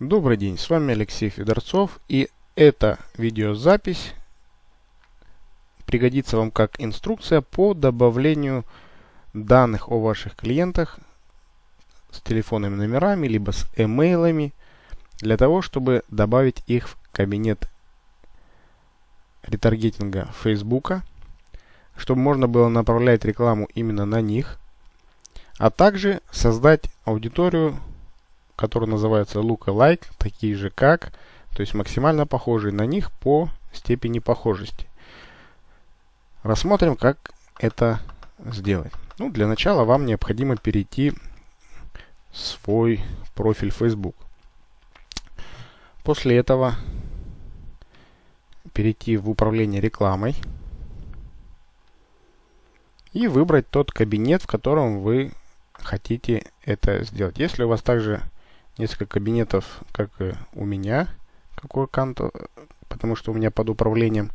Добрый день, с вами Алексей Федорцов и эта видеозапись пригодится вам как инструкция по добавлению данных о ваших клиентах с телефонными номерами, либо с эмейлами, для того, чтобы добавить их в кабинет ретаргетинга Facebook, чтобы можно было направлять рекламу именно на них, а также создать аудиторию которые называются lookalike, такие же как, то есть максимально похожие на них по степени похожести. Рассмотрим, как это сделать. Ну, для начала вам необходимо перейти в свой профиль Facebook. После этого перейти в управление рекламой и выбрать тот кабинет, в котором вы хотите это сделать. Если у вас также несколько кабинетов, как у меня, как у аккаунта, потому что у меня под управлением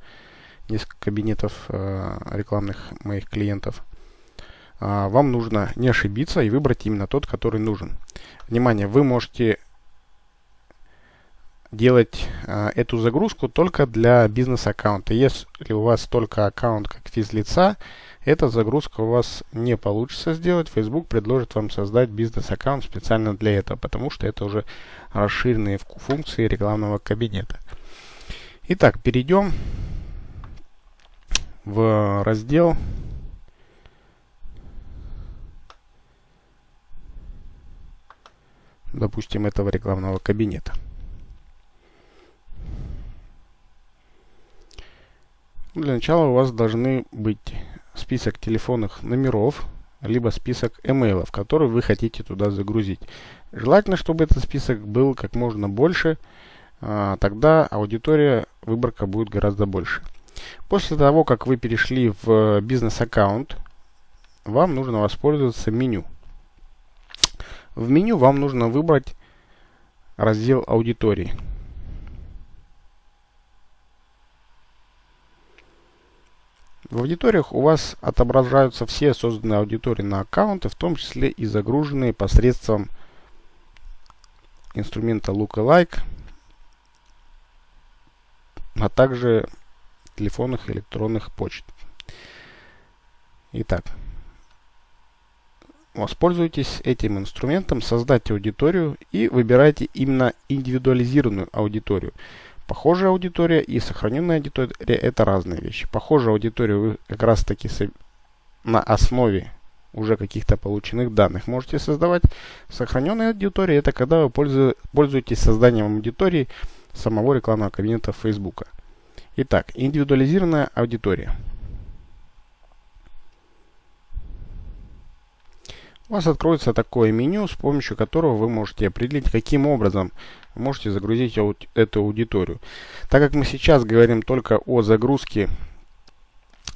несколько кабинетов э, рекламных моих клиентов. А, вам нужно не ошибиться и выбрать именно тот, который нужен. Внимание, вы можете делать э, эту загрузку только для бизнес-аккаунта. Если у вас только аккаунт как физлица, эта загрузка у вас не получится сделать. Facebook предложит вам создать бизнес-аккаунт специально для этого, потому что это уже расширенные функции рекламного кабинета. Итак, перейдем в раздел допустим, этого рекламного кабинета. Для начала у вас должны быть список телефонных номеров, либо список имейлов, которые вы хотите туда загрузить. Желательно, чтобы этот список был как можно больше, а, тогда аудитория, выборка будет гораздо больше. После того, как вы перешли в бизнес-аккаунт, вам нужно воспользоваться меню. В меню вам нужно выбрать раздел аудитории. В аудиториях у вас отображаются все созданные аудитории на аккаунты, в том числе и загруженные посредством инструмента Lookalike, а также телефонных и электронных почт. Итак, воспользуйтесь этим инструментом, создайте аудиторию и выбирайте именно индивидуализированную аудиторию. Похожая аудитория и сохраненная аудитория – это разные вещи. Похожую аудиторию вы как раз таки на основе уже каких-то полученных данных можете создавать. Сохраненная аудитория – это когда вы пользуетесь созданием аудитории самого рекламного кабинета Facebook. Итак, индивидуализированная аудитория – у вас откроется такое меню, с помощью которого вы можете определить, каким образом можете загрузить эту аудиторию. Так как мы сейчас говорим только о загрузке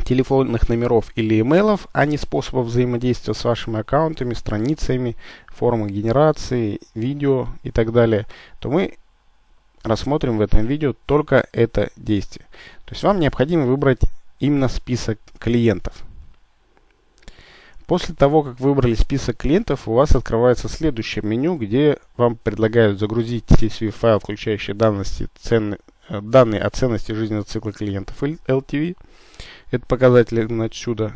телефонных номеров или имейлов, а не способов взаимодействия с вашими аккаунтами, страницами, формы генерации, видео и так далее, то мы рассмотрим в этом видео только это действие. То есть вам необходимо выбрать именно список клиентов. После того, как выбрали список клиентов, у вас открывается следующее меню, где вам предлагают загрузить CSV файл, включающий данности, цены, э, данные о ценности жизненного цикла клиентов LTV. Это показатель отсюда.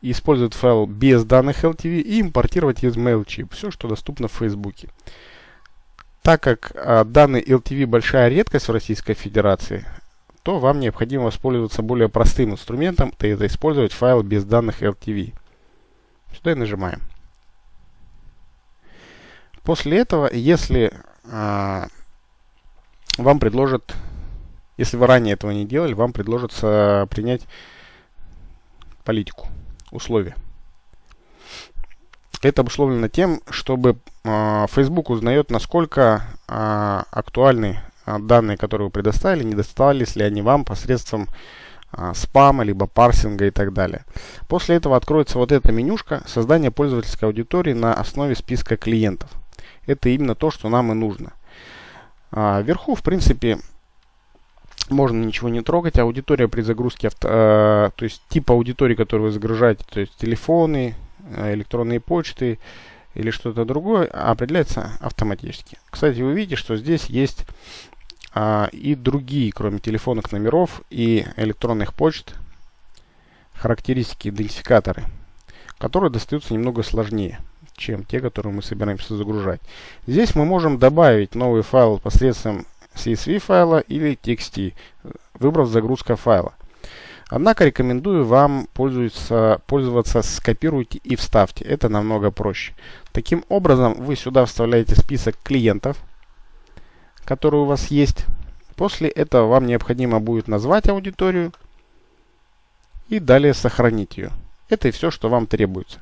Использовать файл без данных LTV и импортировать из MailChimp. Все, что доступно в Facebook. Так как а, данный LTV большая редкость в Российской Федерации, то вам необходимо воспользоваться более простым инструментом, это использовать файл без данных LTV. Сюда и нажимаем. После этого, если а, вам предложат, если вы ранее этого не делали, вам предложится принять политику, условия. Это обусловлено тем, чтобы э, Facebook узнает, насколько э, актуальны э, данные, которые вы предоставили, не достались ли они вам посредством спама, либо парсинга и так далее. После этого откроется вот эта менюшка создания пользовательской аудитории на основе списка клиентов. Это именно то, что нам и нужно. А, вверху, в принципе, можно ничего не трогать. Аудитория при загрузке, э, то есть тип аудитории, которую вы загружаете, то есть телефоны, э, электронные почты, или что-то другое определяется автоматически. Кстати, вы видите, что здесь есть а, и другие, кроме телефонных номеров и электронных почт, характеристики, идентификаторы, которые достаются немного сложнее, чем те, которые мы собираемся загружать. Здесь мы можем добавить новый файл посредством CSV файла или TXT, выбрав загрузка файла. Однако рекомендую вам пользоваться, пользоваться скопируйте и вставьте. Это намного проще. Таким образом, вы сюда вставляете список клиентов, которые у вас есть. После этого вам необходимо будет назвать аудиторию и далее сохранить ее. Это и все, что вам требуется.